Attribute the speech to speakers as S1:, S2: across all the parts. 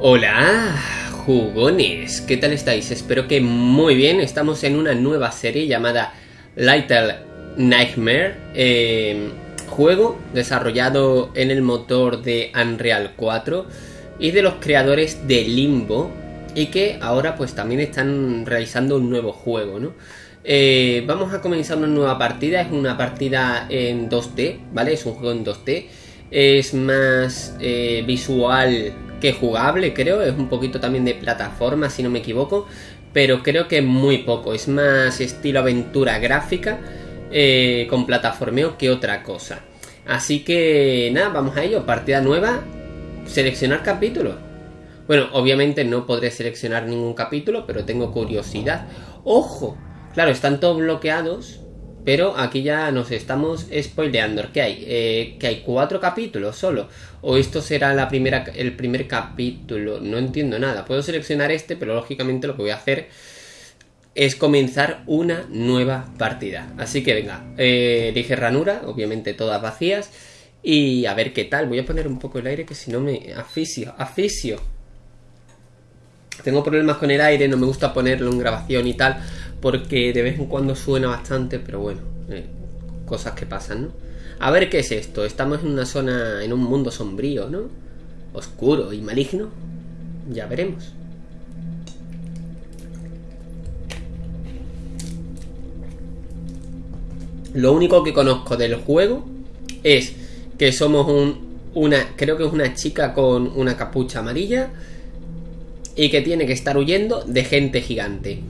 S1: Hola, jugones, ¿qué tal estáis? Espero que muy bien. Estamos en una nueva serie llamada Little Nightmare, eh, juego desarrollado en el motor de Unreal 4 y de los creadores de Limbo y que ahora pues también están realizando un nuevo juego, ¿no? Eh, vamos a comenzar una nueva partida, es una partida en 2D, ¿vale? Es un juego en 2D, es más eh, visual que jugable, creo, es un poquito también de plataforma, si no me equivoco, pero creo que muy poco, es más estilo aventura gráfica eh, con plataformeo que otra cosa. Así que nada, vamos a ello, partida nueva, seleccionar capítulo. Bueno, obviamente no podré seleccionar ningún capítulo, pero tengo curiosidad. ¡Ojo! Claro, están todos bloqueados, pero aquí ya nos estamos spoileando. ¿Qué hay? Eh, que hay cuatro capítulos solo. O esto será la primera, el primer capítulo. No entiendo nada. Puedo seleccionar este, pero lógicamente lo que voy a hacer es comenzar una nueva partida. Así que venga, eh, elige ranura, obviamente todas vacías. Y a ver qué tal. Voy a poner un poco el aire que si no me aficio. Aficio. Tengo problemas con el aire, no me gusta ponerlo en grabación y tal porque de vez en cuando suena bastante, pero bueno, eh, cosas que pasan, ¿no? A ver qué es esto, estamos en una zona, en un mundo sombrío, ¿no? Oscuro y maligno, ya veremos. Lo único que conozco del juego es que somos un, una, creo que es una chica con una capucha amarilla y que tiene que estar huyendo de gente gigante.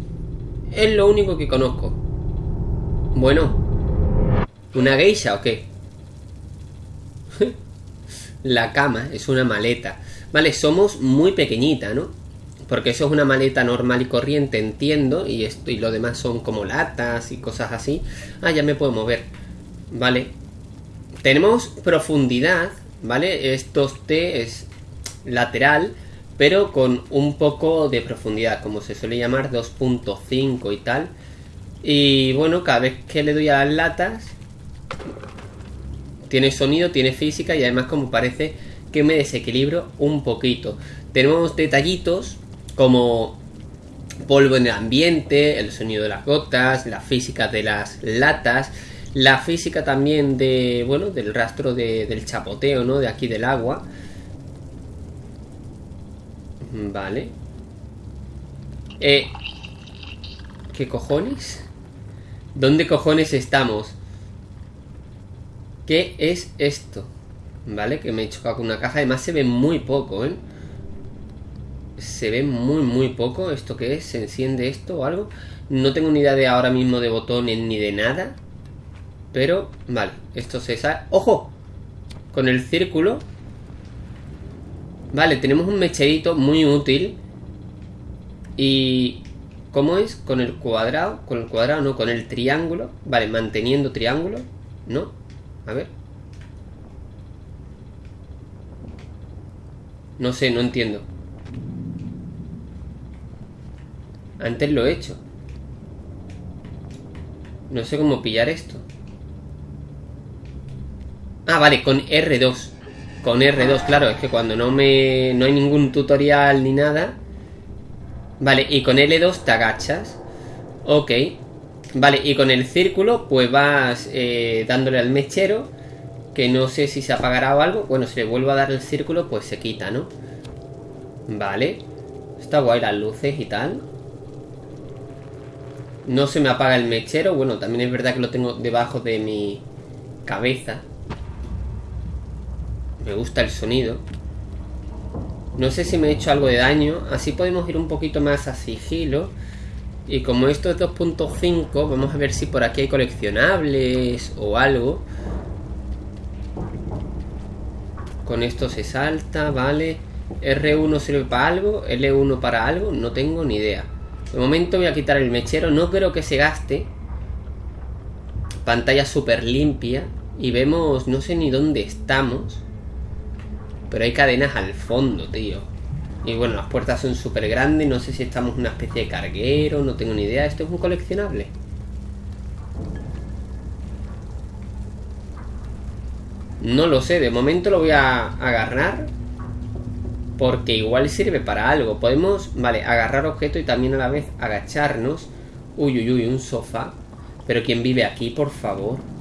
S1: Es lo único que conozco. Bueno. ¿Una geisha o qué? La cama es una maleta. Vale, somos muy pequeñita, ¿no? Porque eso es una maleta normal y corriente, entiendo. Y, esto, y lo demás son como latas y cosas así. Ah, ya me puedo mover. Vale. Tenemos profundidad, ¿vale? Estos T es lateral pero con un poco de profundidad, como se suele llamar 2.5 y tal. Y bueno, cada vez que le doy a las latas, tiene sonido, tiene física y además como parece que me desequilibro un poquito. Tenemos detallitos como polvo en el ambiente, el sonido de las gotas, la física de las latas, la física también de, bueno, del rastro del chapoteo, ¿no? De aquí del agua. Vale. Eh, ¿Qué cojones? ¿Dónde cojones estamos? ¿Qué es esto? Vale, que me he chocado con una caja. Además se ve muy poco, ¿eh? Se ve muy, muy poco. ¿Esto qué es? ¿Se enciende esto o algo? No tengo ni idea de ahora mismo de botones ni de nada. Pero, vale, esto se sale. ¡Ojo! Con el círculo Vale, tenemos un mecherito muy útil. Y... ¿Cómo es? Con el cuadrado. Con el cuadrado, no, con el triángulo. Vale, manteniendo triángulo. ¿No? A ver. No sé, no entiendo. Antes lo he hecho. No sé cómo pillar esto. Ah, vale, con R2 con R2, claro, es que cuando no me no hay ningún tutorial ni nada. Vale, y con L2 te agachas. Ok. Vale, y con el círculo pues vas eh, dándole al mechero. Que no sé si se apagará o algo. Bueno, si le vuelvo a dar el círculo pues se quita, ¿no? Vale. Está guay las luces y tal. No se me apaga el mechero. Bueno, también es verdad que lo tengo debajo de mi cabeza. Me gusta el sonido. No sé si me he hecho algo de daño. Así podemos ir un poquito más a sigilo. Y como esto es 2.5, vamos a ver si por aquí hay coleccionables o algo. Con esto se salta, vale. R1 sirve para algo, L1 para algo, no tengo ni idea. De momento voy a quitar el mechero, no creo que se gaste. Pantalla súper limpia. Y vemos, no sé ni dónde estamos. Pero hay cadenas al fondo, tío. Y bueno, las puertas son súper grandes. No sé si estamos en una especie de carguero. No tengo ni idea. Esto es un coleccionable. No lo sé. De momento lo voy a agarrar. Porque igual sirve para algo. Podemos, vale, agarrar objeto y también a la vez agacharnos. Uy, uy, uy, un sofá. Pero ¿quién vive aquí, por favor?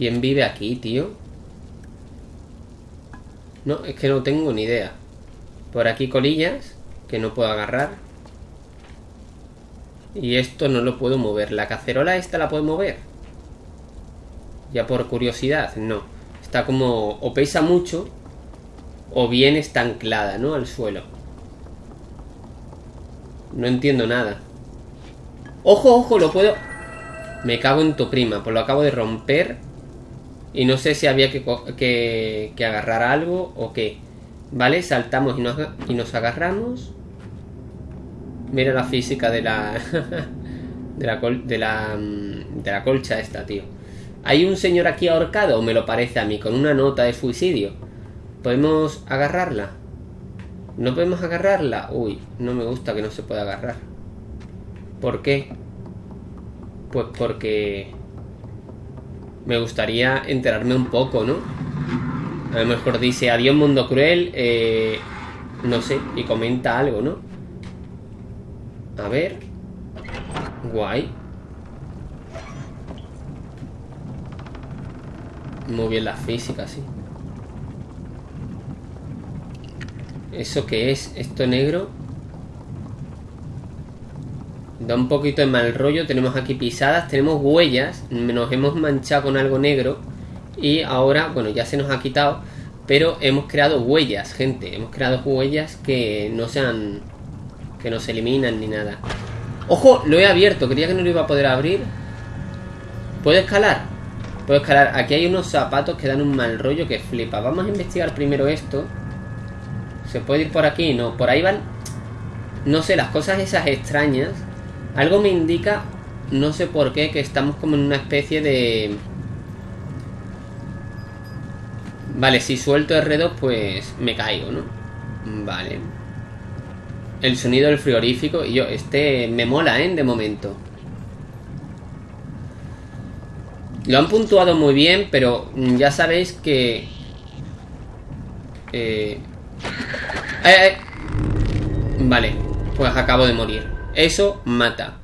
S1: ¿Quién vive aquí, tío? No, es que no tengo ni idea. Por aquí colillas, que no puedo agarrar. Y esto no lo puedo mover. ¿La cacerola esta la puedo mover? Ya por curiosidad, no. Está como... o pesa mucho o bien está anclada, ¿no? Al suelo. No entiendo nada. ¡Ojo, ojo! Lo puedo... Me cago en tu prima, pues lo acabo de romper. Y no sé si había que, que, que agarrar algo o qué. ¿Vale? Saltamos y nos, y nos agarramos. Mira la física de la... de la, de la... Mm, de la colcha esta, tío. ¿Hay un señor aquí ahorcado? Me lo parece a mí, con una nota de suicidio. ¿Podemos agarrarla? ¿No podemos agarrarla? Uy, no me gusta que no se pueda agarrar. ¿Por qué? Pues porque... Me gustaría enterarme un poco, ¿no? A lo mejor dice, adiós mundo cruel, eh, no sé, y comenta algo, ¿no? A ver. Guay. Muy bien la física, sí. ¿Eso qué es? ¿Esto negro? Da un poquito de mal rollo. Tenemos aquí pisadas, tenemos huellas. Nos hemos manchado con algo negro. Y ahora, bueno, ya se nos ha quitado. Pero hemos creado huellas, gente. Hemos creado huellas que no sean... Que no se eliminan ni nada. ¡Ojo! Lo he abierto. Creía que no lo iba a poder abrir. ¿Puedo escalar? Puedo escalar. Aquí hay unos zapatos que dan un mal rollo que flipa. Vamos a investigar primero esto. ¿Se puede ir por aquí? No, por ahí van... No sé, las cosas esas extrañas. Algo me indica, no sé por qué, que estamos como en una especie de... Vale, si suelto R2, pues me caigo, ¿no? Vale. El sonido del frigorífico. Y yo, este me mola, ¿eh? De momento. Lo han puntuado muy bien, pero ya sabéis que... Eh, eh, eh, Vale, pues acabo de morir. Eso mata.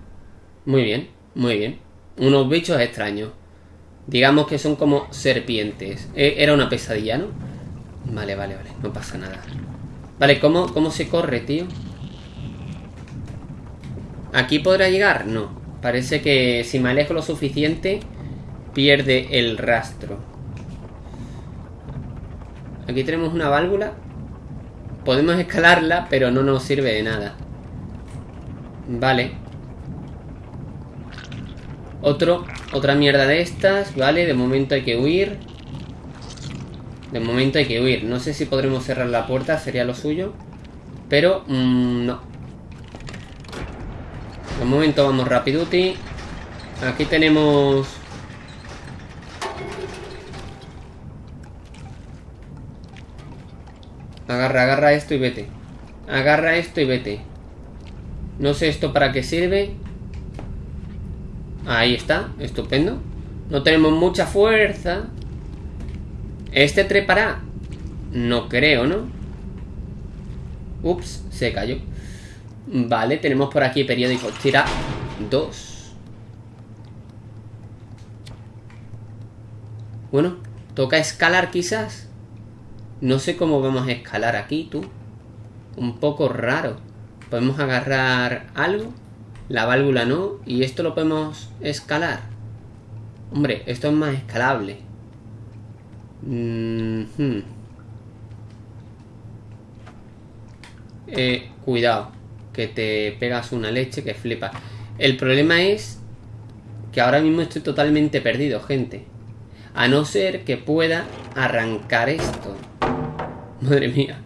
S1: Muy bien, muy bien. Unos bichos extraños. Digamos que son como serpientes. E, era una pesadilla, ¿no? Vale, vale, vale. No pasa nada. Vale, ¿cómo, cómo se corre, tío? ¿Aquí podrá llegar? No. Parece que si me alejo lo suficiente pierde el rastro. Aquí tenemos una válvula. Podemos escalarla, pero no nos sirve de nada. Vale. Otro, otra mierda de estas, vale. De momento hay que huir. De momento hay que huir. No sé si podremos cerrar la puerta, sería lo suyo. Pero, mmm, no. De momento vamos rapiduti. Aquí tenemos Agarra, agarra esto y vete. Agarra esto y vete. No sé esto para qué sirve. Ahí está, estupendo. No tenemos mucha fuerza. ¿Este trepará? No creo, ¿no? Ups, se cayó. Vale, tenemos por aquí periódico. Tira dos. Bueno, toca escalar quizás. No sé cómo vamos a escalar aquí, tú. Un poco raro. ¿Podemos agarrar algo? La válvula no. ¿Y esto lo podemos escalar? Hombre, esto es más escalable. eh, cuidado. Que te pegas una leche que flipa. El problema es que ahora mismo estoy totalmente perdido, gente. A no ser que pueda arrancar esto. Madre mía.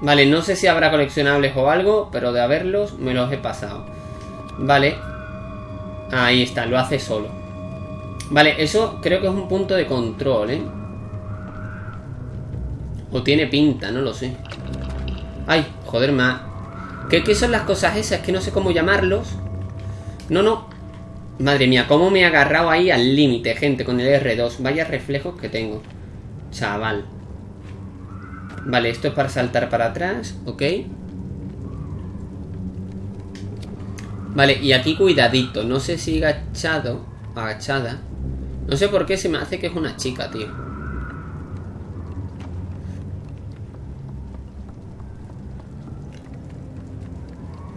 S1: Vale, no sé si habrá coleccionables o algo, pero de haberlos me los he pasado. Vale. Ahí está, lo hace solo. Vale, eso creo que es un punto de control, ¿eh? O tiene pinta, no lo sé. Ay, joder, más. ¿Qué, ¿Qué son las cosas esas? Que no sé cómo llamarlos. No, no. Madre mía, cómo me he agarrado ahí al límite, gente, con el R2. Vaya reflejos que tengo. Chaval. Vale, esto es para saltar para atrás, ok. Vale, y aquí cuidadito. No sé si agachado, agachada. No sé por qué se me hace que es una chica, tío.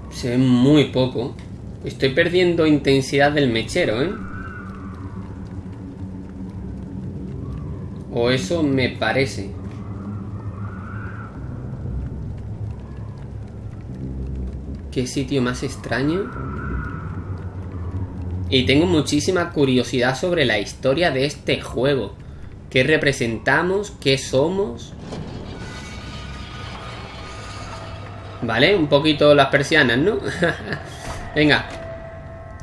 S1: Se ve muy poco. Estoy perdiendo intensidad del mechero, ¿eh? O eso me parece. Qué sitio más extraño. Y tengo muchísima curiosidad sobre la historia de este juego. ¿Qué representamos? ¿Qué somos? Vale, un poquito las persianas, ¿no? Venga.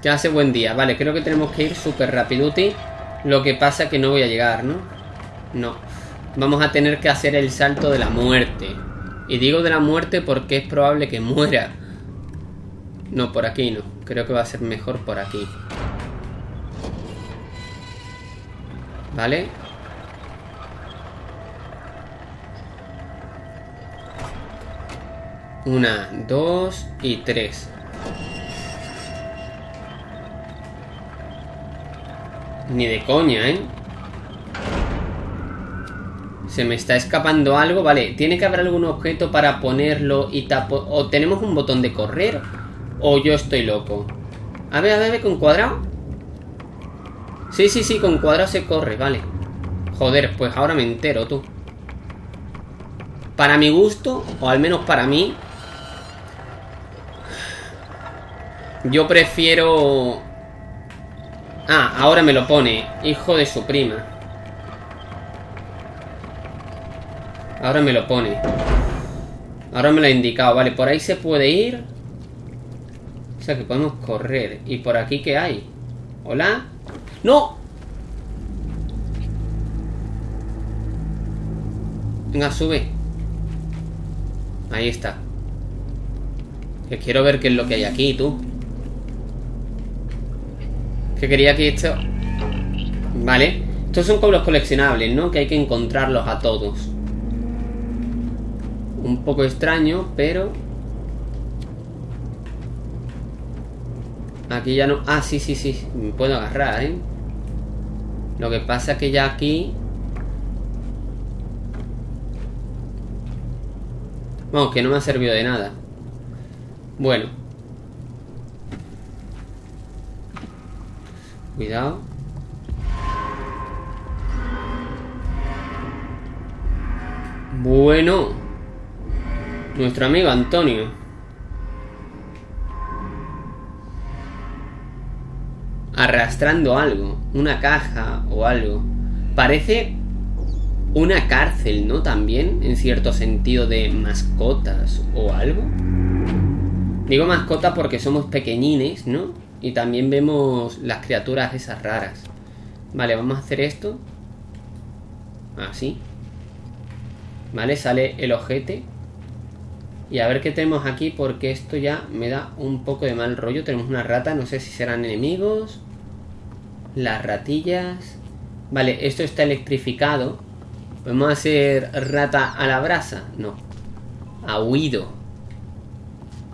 S1: Que hace buen día. Vale, creo que tenemos que ir súper rapiduti. Lo que pasa es que no voy a llegar, ¿no? No. Vamos a tener que hacer el salto de la muerte. Y digo de la muerte porque es probable que muera. No, por aquí no. Creo que va a ser mejor por aquí. ¿Vale? Una, dos y tres. Ni de coña, ¿eh? Se me está escapando algo. Vale, tiene que haber algún objeto para ponerlo y tapo... O tenemos un botón de correr. O yo estoy loco. A ver, a ver, a ver, con cuadrado. Sí, sí, sí, con cuadrado se corre, vale. Joder, pues ahora me entero, tú. Para mi gusto, o al menos para mí, Yo prefiero... Ah, ahora me lo pone. Hijo de su prima. Ahora me lo pone. Ahora me lo ha indicado. Vale, por ahí se puede ir. O sea que podemos correr. ¿Y por aquí qué hay? ¿Hola? ¡No! Venga, sube. Ahí está. Quiero ver qué es lo que hay aquí, tú. Que quería que esto... Vale. Estos son como los coleccionables, ¿no? Que hay que encontrarlos a todos. Un poco extraño, pero... Aquí ya no... Ah, sí, sí, sí. Me puedo agarrar, ¿eh? Lo que pasa es que ya aquí... Vamos, que no me ha servido de nada. Bueno. Cuidado. Bueno. Nuestro amigo Antonio. Arrastrando algo. Una caja o algo. Parece una cárcel, ¿no? También, en cierto sentido de mascotas o algo. Digo mascota porque somos pequeñines, ¿no? Y también vemos las criaturas esas raras. Vale, vamos a hacer esto. Así. Vale, sale el ojete. Y a ver qué tenemos aquí, porque esto ya me da un poco de mal rollo. Tenemos una rata, no sé si serán enemigos. Las ratillas. Vale, esto está electrificado. ¿Podemos hacer rata a la brasa? No. A huido.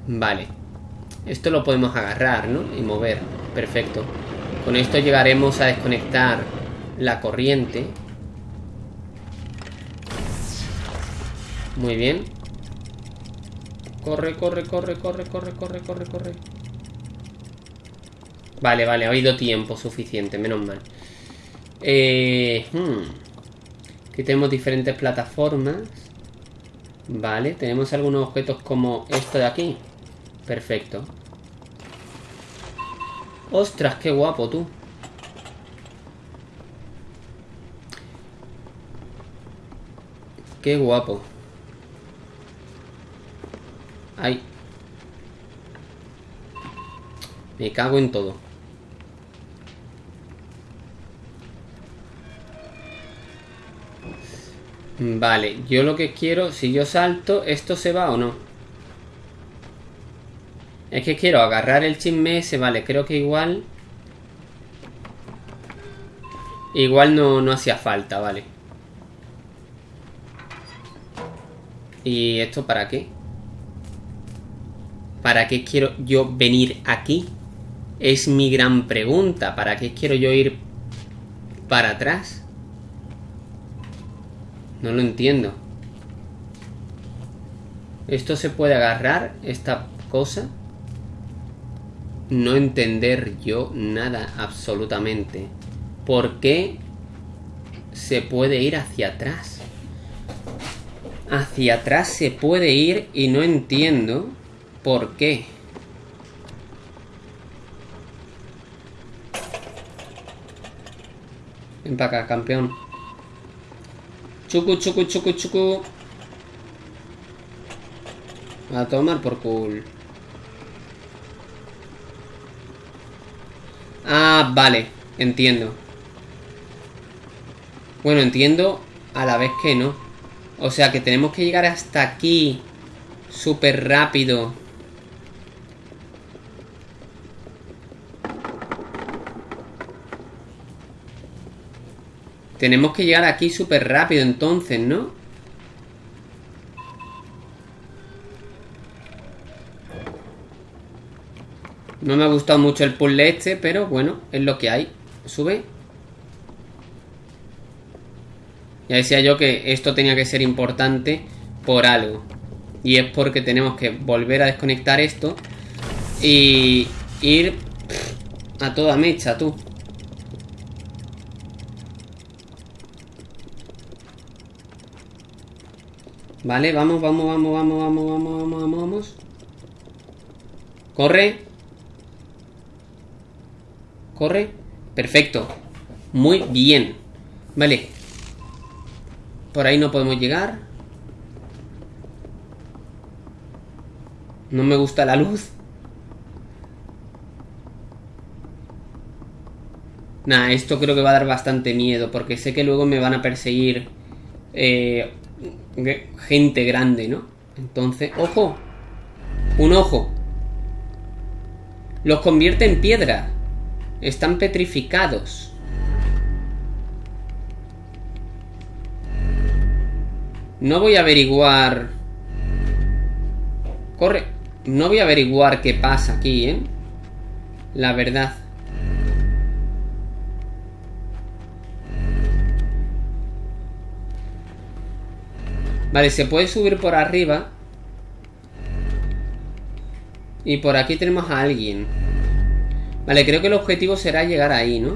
S1: Vale. Esto lo podemos agarrar, ¿no? Y mover. Perfecto. Con esto llegaremos a desconectar la corriente. Muy bien. Corre, corre, corre, corre, corre, corre, corre, corre. Vale, vale, ha habido tiempo suficiente, menos mal. Eh, hmm. Aquí tenemos diferentes plataformas. Vale, tenemos algunos objetos como esto de aquí. Perfecto. ¡Ostras, qué guapo tú! Qué guapo. Ay. Me cago en todo. Vale, yo lo que quiero, si yo salto, ¿esto se va o no? Es que quiero agarrar el chisme ese, vale, creo que igual... Igual no, no hacía falta, vale. ¿Y esto para qué? ¿Para qué quiero yo venir aquí? Es mi gran pregunta. ¿Para qué quiero yo ir para atrás? No lo entiendo. ¿Esto se puede agarrar? ¿Esta cosa? No entender yo nada absolutamente. ¿Por qué se puede ir hacia atrás? Hacia atrás se puede ir y no entiendo por qué. Ven para acá, campeón. Chucu, chucu, chucu, chucu. A tomar por cool. Ah, vale. Entiendo. Bueno, entiendo a la vez que no. O sea que tenemos que llegar hasta aquí súper rápido. Tenemos que llegar aquí súper rápido entonces, ¿no? No me ha gustado mucho el puzzle este, pero bueno, es lo que hay. Sube. Ya decía yo que esto tenía que ser importante por algo. Y es porque tenemos que volver a desconectar esto y ir a toda mecha, tú. Vale, vamos, vamos, vamos, vamos, vamos, vamos, vamos, vamos, vamos. Corre. Corre. Perfecto. Muy bien. Vale. Por ahí no podemos llegar. No me gusta la luz. Nah, esto creo que va a dar bastante miedo. Porque sé que luego me van a perseguir eh, gente grande, ¿no? Entonces, ¡ojo! Un ojo. Los convierte en piedra. Están petrificados. No voy a averiguar... Corre. No voy a averiguar qué pasa aquí, ¿eh? La verdad. Vale, se puede subir por arriba. Y por aquí tenemos a alguien. Vale, creo que el objetivo será llegar ahí, ¿no?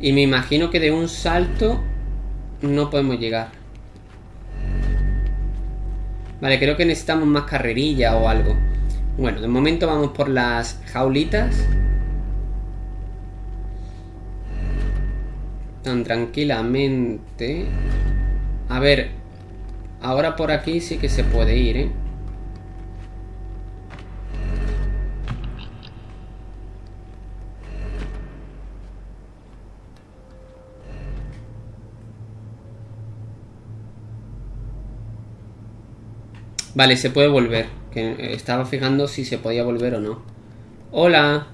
S1: Y me imagino que de un salto no podemos llegar. Vale, creo que necesitamos más carrerilla o algo. Bueno, de momento vamos por las jaulitas. Tan tranquilamente. A ver, ahora por aquí sí que se puede ir, ¿eh? Vale, se puede volver. Que estaba fijando si se podía volver o no. Hola.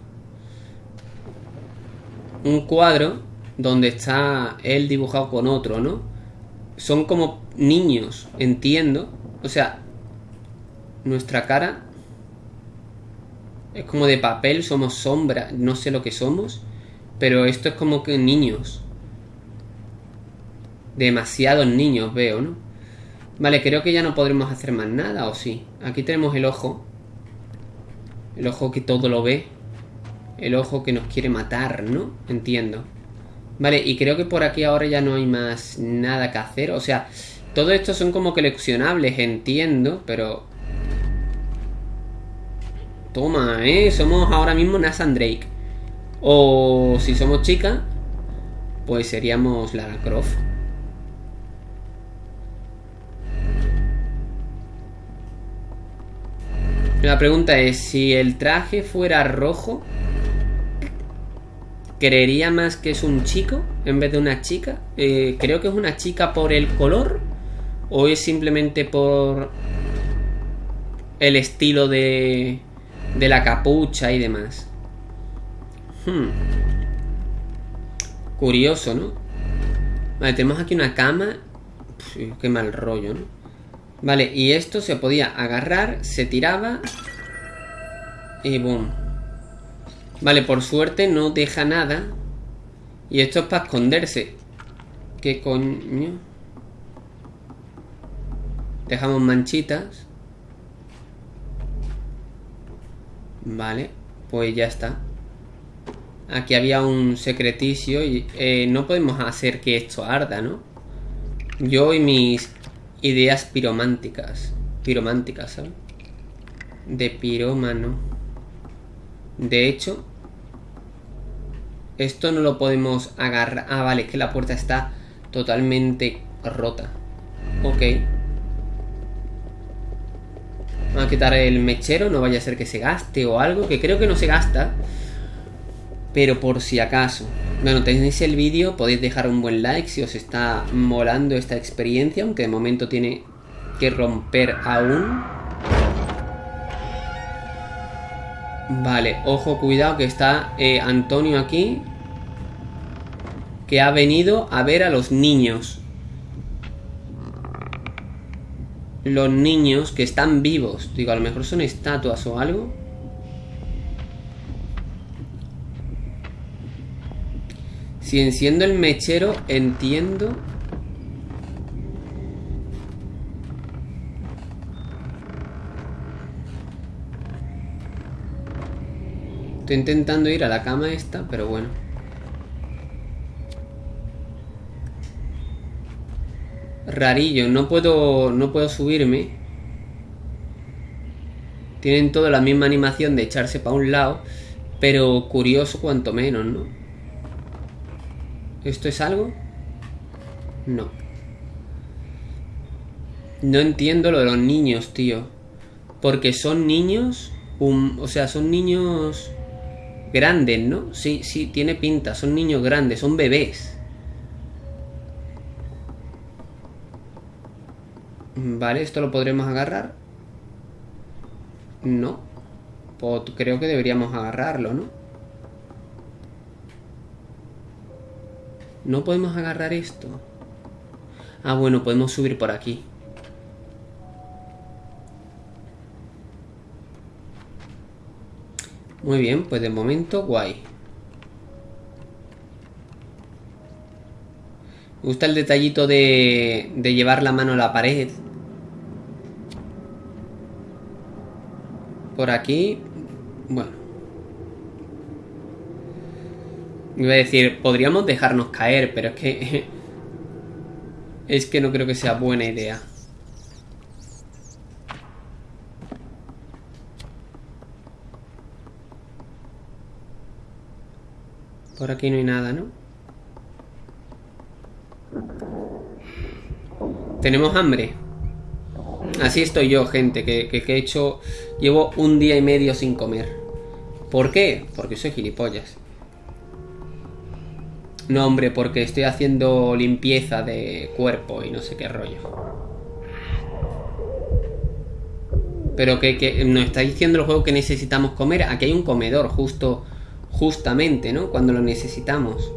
S1: Un cuadro donde está él dibujado con otro, ¿no? Son como niños, entiendo. O sea, nuestra cara es como de papel, somos sombra, no sé lo que somos, pero esto es como que niños. Demasiados niños veo, ¿no? Vale, creo que ya no podremos hacer más nada, ¿o sí? Aquí tenemos el ojo. El ojo que todo lo ve. El ojo que nos quiere matar, ¿no? Entiendo. Vale, y creo que por aquí ahora ya no hay más nada que hacer. O sea, todo esto son como coleccionables, entiendo, pero... Toma, ¿eh? Somos ahora mismo Nathan Drake. O si somos chica, pues seríamos Lara Croft. La pregunta es, si el traje fuera rojo, ¿creería más que es un chico en vez de una chica? Eh, creo que es una chica por el color o es simplemente por el estilo de, de la capucha y demás. Hmm. Curioso, ¿no? Vale, tenemos aquí una cama. qué mal rollo, ¿no? Vale, y esto se podía agarrar, se tiraba y boom. Vale, por suerte no deja nada. Y esto es para esconderse. ¿Qué coño? Dejamos manchitas. Vale, pues ya está. Aquí había un secreticio y eh, no podemos hacer que esto arda, ¿no? Yo y mis ideas pirománticas. Pirománticas, ¿sabes? De pirómano. De hecho, esto no lo podemos agarrar. Ah, vale, es que la puerta está totalmente rota. Ok. Vamos a quitar el mechero, no vaya a ser que se gaste o algo, que creo que no se gasta. Pero por si acaso. Bueno, tenéis el vídeo, podéis dejar un buen like si os está molando esta experiencia, aunque de momento tiene que romper aún. Vale, ojo, cuidado que está eh, Antonio aquí. Que ha venido a ver a los niños. Los niños que están vivos. Digo, a lo mejor son estatuas o algo. Si enciendo el mechero, entiendo... Estoy intentando ir a la cama esta, pero bueno. Rarillo, no puedo, no puedo subirme. Tienen toda la misma animación de echarse para un lado, pero curioso cuanto menos, ¿no? ¿Esto es algo? No. No entiendo lo de los niños, tío. Porque son niños... o sea, son niños grandes, ¿no? Sí, sí, tiene pinta. Son niños grandes, son bebés. Vale, esto lo podremos agarrar. No. Pues creo que deberíamos agarrarlo, ¿no? No podemos agarrar esto. Ah, bueno, podemos subir por aquí. Muy bien, pues de momento guay. Me gusta el detallito de, de llevar la mano a la pared. Por aquí, bueno. Iba a decir, podríamos dejarnos caer, pero es que... es que no creo que sea buena idea. Por aquí no hay nada, ¿no? Tenemos hambre. Así estoy yo, gente, que, que, he hecho... Llevo un día y medio sin comer. ¿Por qué? Porque soy gilipollas. No, hombre, porque estoy haciendo limpieza de cuerpo y no sé qué rollo. Pero que, nos está diciendo el juego que necesitamos comer. Aquí hay un comedor justo, justamente, ¿no? Cuando lo necesitamos.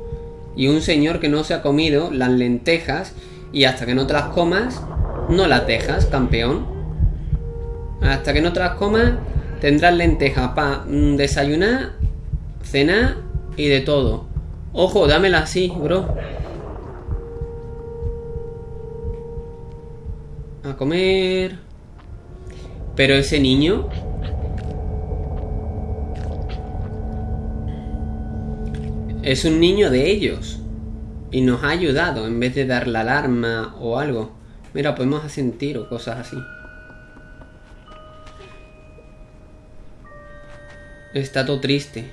S1: Y un señor que no se ha comido las lentejas y hasta que no te las comas, no las dejas, campeón. Hasta que no te las comas, tendrás lentejas para mm, desayunar, cenar y de todo. Ojo, dámela así, bro. A comer. Pero ese niño... Es un niño de ellos. Y nos ha ayudado en vez de dar la alarma o algo. Mira, podemos asentir o cosas así. Está todo triste.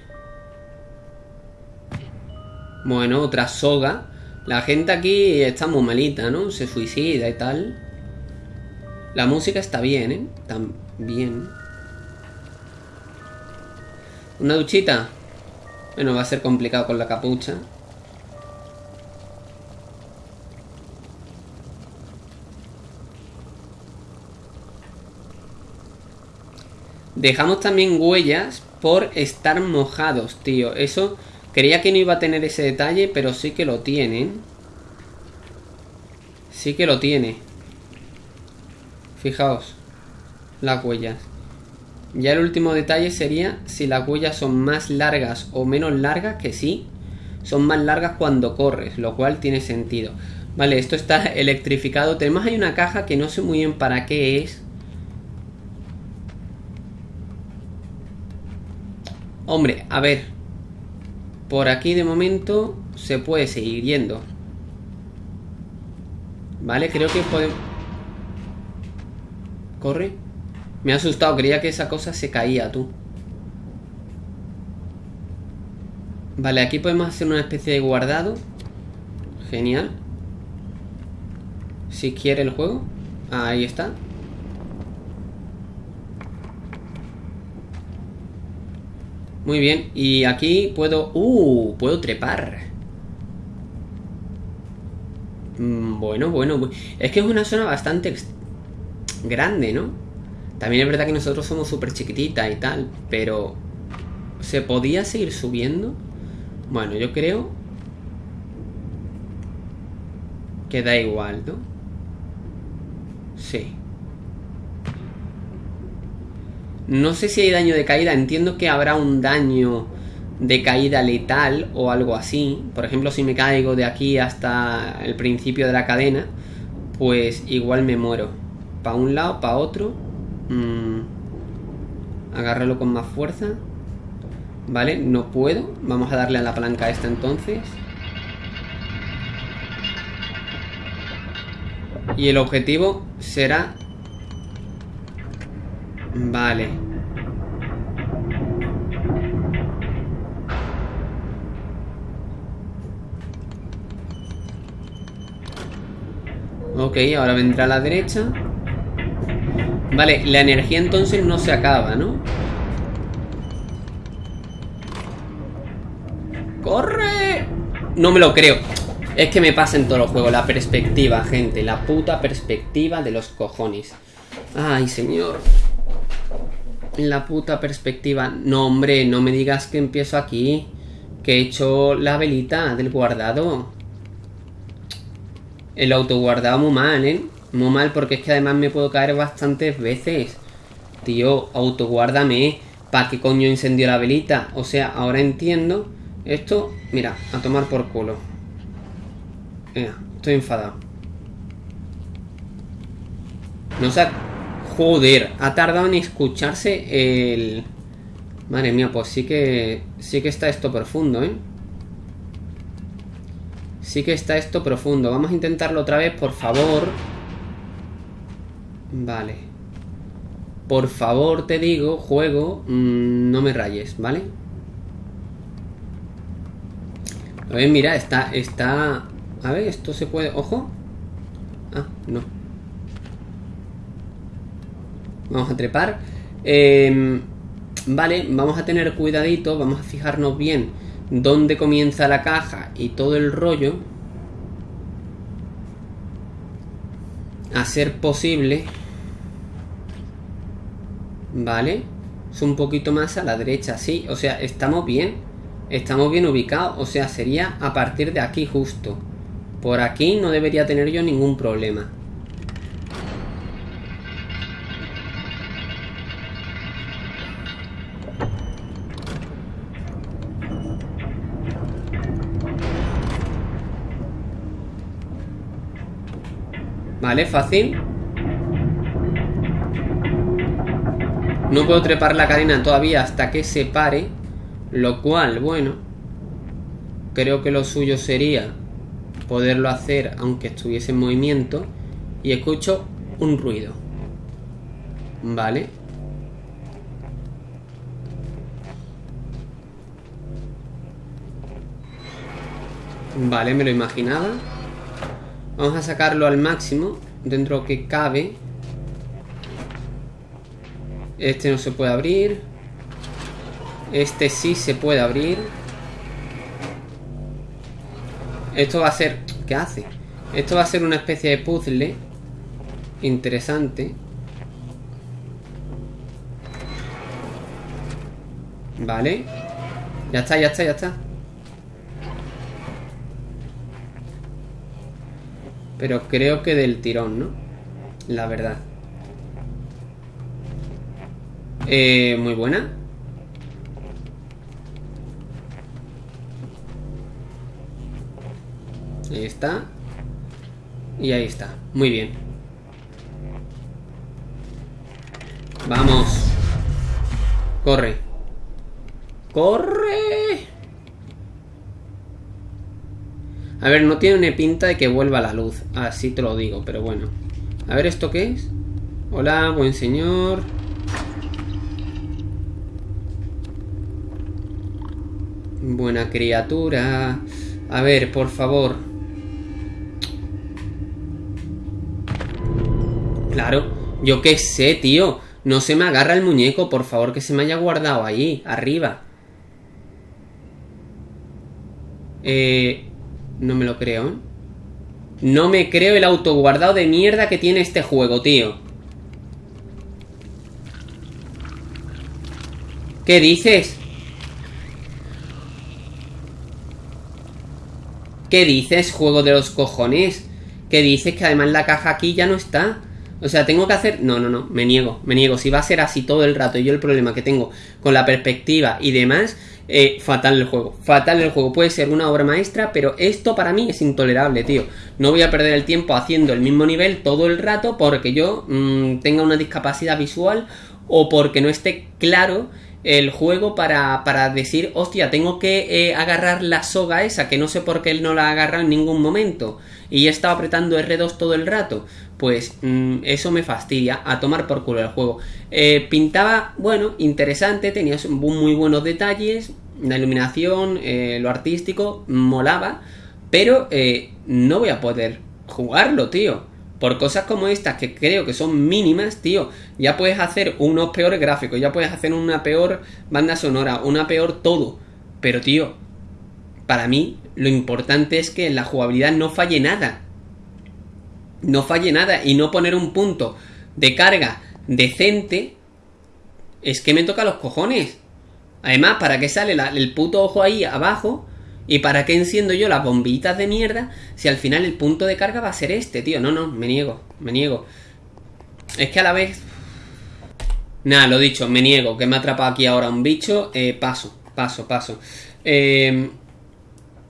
S1: Bueno, otra soga. La gente aquí está muy malita, ¿no? Se suicida y tal. La música está bien, ¿eh? También. ¿Una duchita? Bueno, va a ser complicado con la capucha. Dejamos también huellas por estar mojados, tío. Eso, creía que no iba a tener ese detalle, pero sí que lo tienen. Sí que lo tiene. Fijaos, las huellas. Ya el último detalle sería si las huellas son más largas o menos largas, que sí, son más largas cuando corres, lo cual tiene sentido. Vale, esto está electrificado. Tenemos ahí una caja que no sé muy bien para qué es. Hombre, a ver. Por aquí de momento se puede seguir yendo. Vale, creo que podemos... Corre. Me ha asustado, creía que esa cosa se caía, tú. Vale, aquí podemos hacer una especie de guardado. Genial. Si quiere el juego. Ahí está. Muy bien. Y aquí puedo... ¡Uh! Puedo trepar. Mm, bueno, bueno. Es que es una zona bastante grande, ¿no? También es verdad que nosotros somos súper chiquititas y tal, pero ¿se podía seguir subiendo? Bueno, yo creo que da igual, ¿no? Sí. No sé si hay daño de caída, entiendo que habrá un daño de caída letal o algo así. Por ejemplo, si me caigo de aquí hasta el principio de la cadena, pues igual me muero. Para un lado, para otro Mm, agárralo con más fuerza. Vale, no puedo. Vamos a darle a la palanca esta entonces. Y el objetivo será... Vale. Ok, ahora vendrá a la derecha. Vale, la energía entonces no se acaba, ¿no? ¡Corre! No me lo creo. Es que me pasa en todos los juegos. La perspectiva, gente. La puta perspectiva de los cojones. Ay, señor. La puta perspectiva. No, hombre, no me digas que empiezo aquí. Que he hecho la velita del guardado. El autoguardado muy mal, ¿eh? Muy mal porque es que además me puedo caer bastantes veces. Tío, autoguárdame. ¿Para qué coño incendió la velita? O sea, ahora entiendo. Esto, mira, a tomar por culo. Mira, estoy enfadado. No sé... Joder, ha tardado en escucharse el... Madre mía, pues sí que... Sí que está esto profundo, ¿eh? Sí que está esto profundo. Vamos a intentarlo otra vez, por favor. Vale. Por favor, te digo, juego, mm, no me rayes, ¿vale? A ver, mira, está, está... A ver, esto se puede... Ojo. Ah, no. Vamos a trepar. Em, vale, vamos a tener cuidadito, vamos a fijarnos bien dónde comienza la caja y todo el rollo. A ser posible Vale. Es un poquito más a la derecha, sí. O sea, estamos bien. Estamos bien ubicados. O sea, sería a partir de aquí justo. Por aquí no debería tener yo ningún problema. Vale, fácil. No puedo trepar la cadena todavía hasta que se pare. Lo cual, bueno, creo que lo suyo sería poderlo hacer aunque estuviese en movimiento. Y escucho un ruido. Vale. Vale, me lo imaginaba. Vamos a sacarlo al máximo, dentro que cabe. Este no se puede abrir. Este sí se puede abrir. Esto va a ser... ¿Qué hace? Esto va a ser una especie de puzzle. Interesante. Vale. Ya está, ya está, ya está. Pero creo que del tirón, ¿no? La verdad. Eh, muy buena. Ahí está. Y ahí está. Muy bien. Vamos. Corre. ¡Corre! A ver, no tiene pinta de que vuelva la luz. Así te lo digo, pero bueno. A ver, ¿esto qué es? Hola, buen señor. Buena criatura. A ver, por favor. Claro, yo qué sé, tío. No se me agarra el muñeco, por favor, que se me haya guardado ahí, arriba. Eh, no me lo creo. No me creo el autoguardado de mierda que tiene este juego, tío. ¿Qué dices? ¿Qué dices, juego de los cojones? ¿Qué dices? Que además la caja aquí ya no está. O sea, tengo que hacer... No, no, no, me niego, me niego. Si va a ser así todo el rato y yo el problema que tengo con la perspectiva y demás, eh, fatal el juego. Fatal el juego. Puede ser una obra maestra, pero esto para mí es intolerable, tío. No voy a perder el tiempo haciendo el mismo nivel todo el rato porque yo mm, tenga una discapacidad visual o porque no esté claro el juego para, para decir, hostia, tengo que eh, agarrar la soga esa, que no sé por qué él no la agarra en ningún momento. Y he estado apretando R2 todo el rato pues mm, eso me fastidia a tomar por culo el juego. Eh, pintaba, bueno, interesante, tenía muy buenos detalles, la iluminación, eh, lo artístico, molaba, pero no voy a poder jugarlo, tío. Por cosas como estas que creo que son mínimas, tío, ya puedes hacer unos peores gráficos, ya puedes hacer una peor banda sonora, una peor todo. Pero, tío, para mí lo importante es que en la jugabilidad no falle nada no falle nada y no poner un punto de carga decente, es que me toca los cojones. Además, ¿para qué sale el puto ojo ahí abajo? ¿Y para qué enciendo yo las bombillitas de mierda si al final el punto de carga va a ser este, tío? No, no, me niego, me niego. Es que a la vez... Nada, lo dicho, me niego, que me ha atrapado aquí ahora un bicho. Eh, paso, paso, paso. Eh,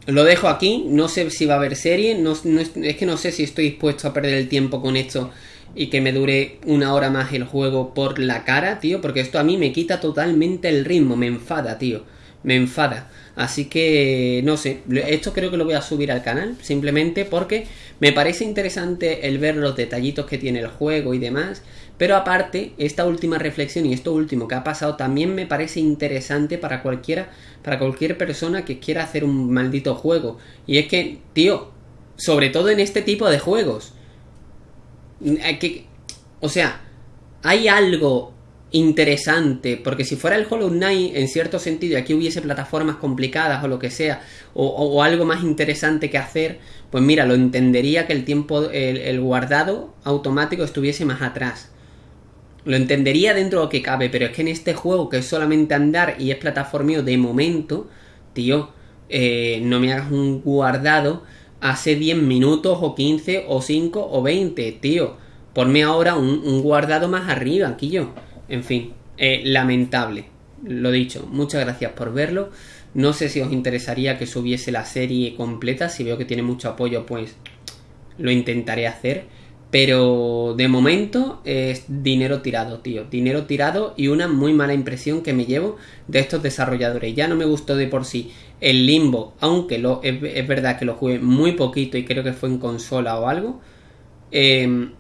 S1: lo dejo aquí, no sé si va a haber serie, no, es, que no sé si estoy dispuesto a perder el tiempo con esto y que me dure una hora más el juego por la cara, tío, porque esto a mí me quita totalmente el ritmo, me enfada, tío, me enfada. Así que, no sé, esto creo que lo voy a subir al canal, simplemente porque me parece interesante el ver los detallitos que tiene el juego y demás, pero aparte, esta última reflexión y esto último que ha pasado también me parece interesante para cualquiera, para cualquier persona que quiera hacer un maldito juego. Y es que, tío, sobre todo en este tipo de juegos, que, o sea, hay algo interesante, porque si fuera el Hollow Knight, en cierto sentido, aquí hubiese plataformas complicadas o lo que sea, o, algo más interesante que hacer, pues mira, lo entendería que el tiempo, el guardado automático estuviese más atrás. Lo entendería dentro de lo que cabe, pero es que en este juego que es solamente andar y es plataformeo de momento, tío, eh, no me hagas un guardado hace 10 minutos o 15 o 5 o 20, tío. Ponme ahora un, guardado más arriba, aquí yo. En fin, eh, lamentable. Lo dicho, muchas gracias por verlo. No sé si os interesaría que subiese la serie completa. Si veo que tiene mucho apoyo, pues lo intentaré hacer. Pero de momento es dinero tirado, tío. Dinero tirado y una muy mala impresión que me llevo de estos desarrolladores. Ya no me gustó de por sí el limbo, aunque lo, es, verdad que lo jugué muy poquito y creo que fue en consola o algo. Em,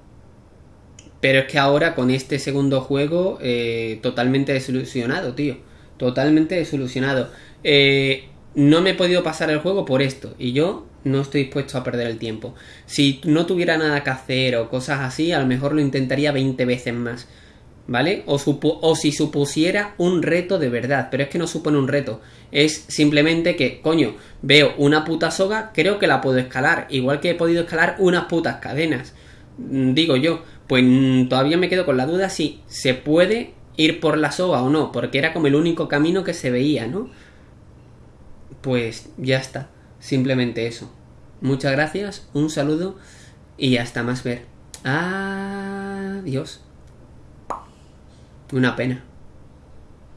S1: pero es que ahora con este segundo juego, eh, totalmente desilusionado, tío. Totalmente desilusionado. Eh, no me he podido pasar el juego por esto. Y yo no estoy dispuesto a perder el tiempo. Si no tuviera nada que hacer o cosas así, a lo mejor lo intentaría 20 veces más. ¿vale? O, o si supusiera un reto de verdad, pero es que no supone un reto. Es simplemente que, coño, veo una puta soga, creo que la puedo escalar, igual que he podido escalar unas putas cadenas. Mm, digo yo, pues mm, todavía me quedo con la duda si se puede ir por la soga o no, porque era como el único camino que se veía, ¿no? Pues ya está, simplemente eso. Muchas gracias, un saludo y hasta más ver. Adiós. Una pena.